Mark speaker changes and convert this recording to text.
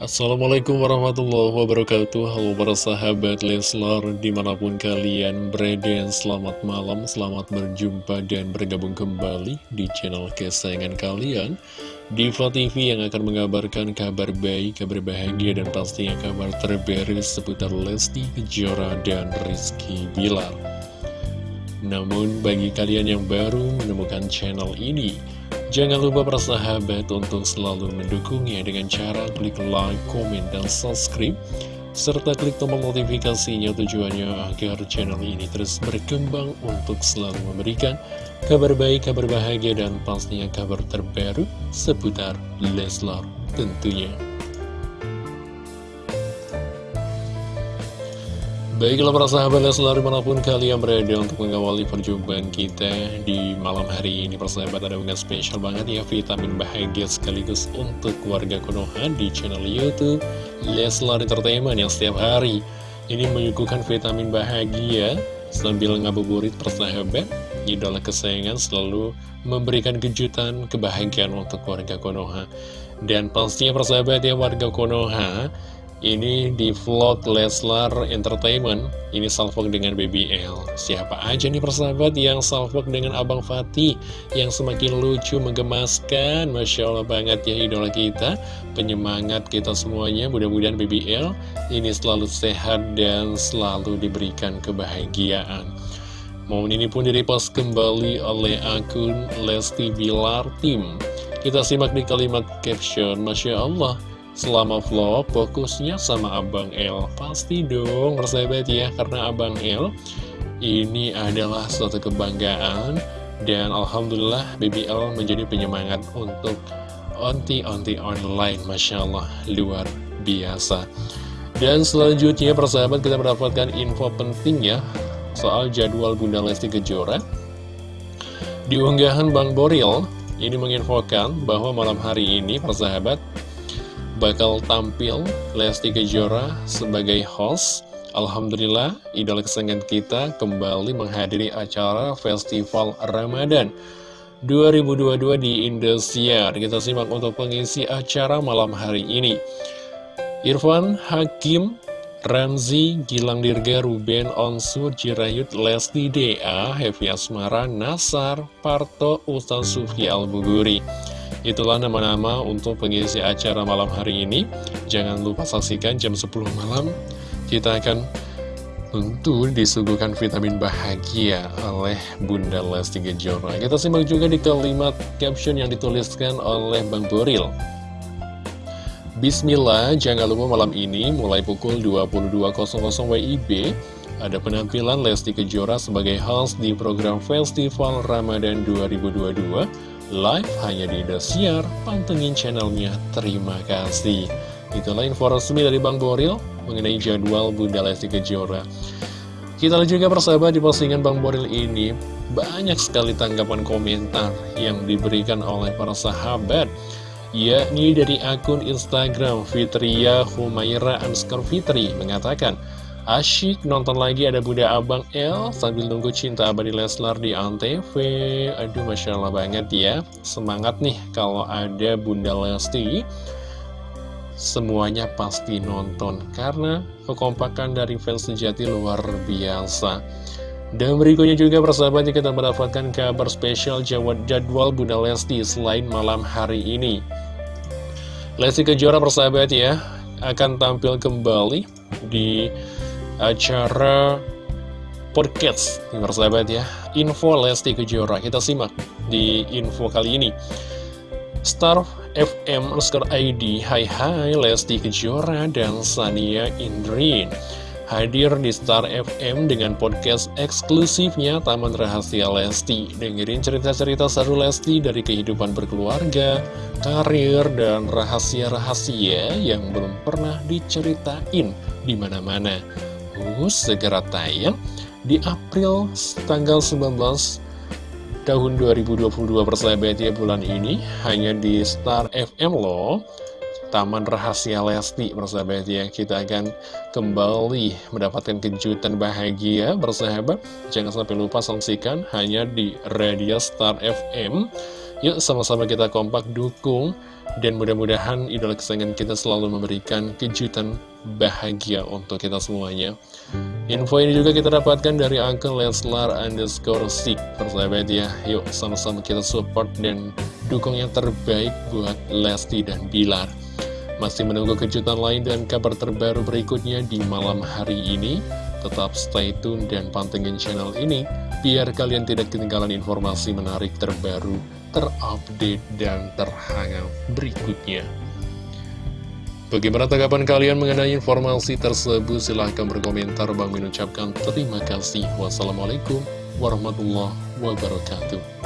Speaker 1: Assalamualaikum warahmatullahi wabarakatuh. Halo para sahabat Leslar Di mana pun kalian berada Selamat malam, selamat berjumpa Dan bergabung kembali di channel kesayangan kalian. Diva TV yang akan mengabarkan kabar baik, kabar bahagia Dan pastinya kabar terbaru seputar Lesti Kejora dan Rizky Bilar. Namun bagi kalian yang baru menemukan channel ini Jangan lupa persahabat untuk selalu mendukungnya dengan cara klik like, komen, dan subscribe serta klik tombol notifikasinya tujuannya agar channel ini terus berkembang untuk selalu memberikan kabar baik, kabar bahagia, dan pastinya kabar terbaru seputar Leslar tentunya. Baiklah para sahabat Leslar di mana pun kalian berada untuk mengawali perjumpaan kita di malam hari ini Persahabat ada unggahan spesial banget ya vitamin bahagia sekaligus untuk warga Konoha di channel Youtube Leslar Entertainment yang setiap hari ini menyuguhkan vitamin bahagia sambil ngabuburit persahabat Idola kesayangan selalu memberikan kejutan kebahagiaan untuk warga Konoha. Dan pastinya persahabat ya warga Konoha ini di vlog Leslar Entertainment. Ini salvok dengan BBL Siapa aja nih persahabat yang salvok dengan Abang Fatih Yang semakin lucu, menggemaskan? Masya Allah banget ya idola kita. Penyemangat kita semuanya. Mudah-mudahan BBL ini selalu sehat dan selalu diberikan kebahagiaan. Momen ini pun direpost kembali oleh akun Lesti Bilar Tim. Kita simak di kalimat caption Masya Allah Selama vlog, fokusnya sama Abang L Pasti dong, persahabat ya Karena Abang L ini adalah suatu kebanggaan Dan Alhamdulillah BBL menjadi penyemangat untuk onti-onti online Masya Allah, luar biasa. Dan selanjutnya persahabat kita mendapatkan info penting ya Soal jadwal Bunda Lesti Kejora. Di unggahan Bang Boril ini menginfokan bahwa malam hari ini persahabat bakal tampil Lesti Kejora sebagai host Alhamdulillah, idola kesenangan kita kembali menghadiri acara Festival Ramadan 2022 di Indosiar. Kita simak untuk pengisi acara malam hari ini. Irfan, Hakim, Ramzi, Gilang Dirga, Ruben, Onsu, Jirayut, Lesti D.A., Hevi Asmara, Nasar, Parto, Ustaz Sufi Al-Buguri. Itulah nama-nama untuk pengisi acara malam hari ini. Jangan lupa saksikan jam 10 malam. Kita akan tentu disuguhkan vitamin bahagia oleh Bunda Lesti Kejora. Kita simak juga di kalimat caption yang dituliskan oleh Bang Boril. Bismillah, jangan lupa malam ini mulai pukul 22.00 WIB ada penampilan Lesti Kejora sebagai host di program Festival Ramadan 2022 live hanya di Indosiar, pantengin channelnya, terima kasih. Itulah info resmi dari Bang Boril mengenai jadwal Bunda Lesti Kejora. Kita lihat juga persahabat di postingan Bang Boril ini, banyak sekali tanggapan komentar yang diberikan oleh para sahabat, yakni dari akun Instagram Fitria Humaira Anskar Fitri mengatakan, Asyik nonton lagi ada Bunda Abang L sambil nunggu cinta abadi Leslar di Antv. Aduh Masya Allah banget ya. Semangat nih kalau ada Bunda Lesti. Semuanya pasti nonton karena kekompakan dari fans sejati luar biasa. Dan berikutnya juga persahabatnya kita mendapatkan kabar spesial jadwal Bunda Lesti selain malam hari ini. Lesti Kejora persahabat ya akan tampil kembali di acara podcast persahabat ya. Info Lesti Kejora. Kita simak di info kali ini. Star FM Oscar ID Hai Hai Lesti Kejora dan Sania Indrin. Hadir di Star FM dengan podcast eksklusifnya Taman Rahasia Lesti. Dengerin cerita-cerita seru Lesti dari kehidupan berkeluarga, karir, dan rahasia-rahasia yang belum pernah diceritain di mana-mana segera tayang di April tanggal 19 tahun 2022 persahabat ya bulan ini. Hanya di Star FM loh Taman Rahasia Lesti persahabat ya kita akan kembali mendapatkan kejutan bahagia bersahabat jangan sampai lupa saksikan hanya di Radio Star FM Yuk sama-sama kita kompak dukung dan mudah-mudahan idola kesayangan kita selalu memberikan kejutan bahagia untuk kita semuanya. Info ini juga kita dapatkan dari akun Leslar underscore Sik. Persahabat ya, yuk sama-sama kita support dan dukung yang terbaik buat Lesti dan Bilar. Masih menunggu kejutan lain dan kabar terbaru berikutnya di malam hari ini. Tetap stay tune dan pantengin channel ini biar kalian tidak ketinggalan informasi menarik terbaru, terupdate, dan terhangat berikutnya. Bagaimana tanggapan kalian mengenai informasi tersebut? Silahkan berkomentar. Bang mengucapkan terima kasih. Wassalamualaikum warahmatullahi wabarakatuh.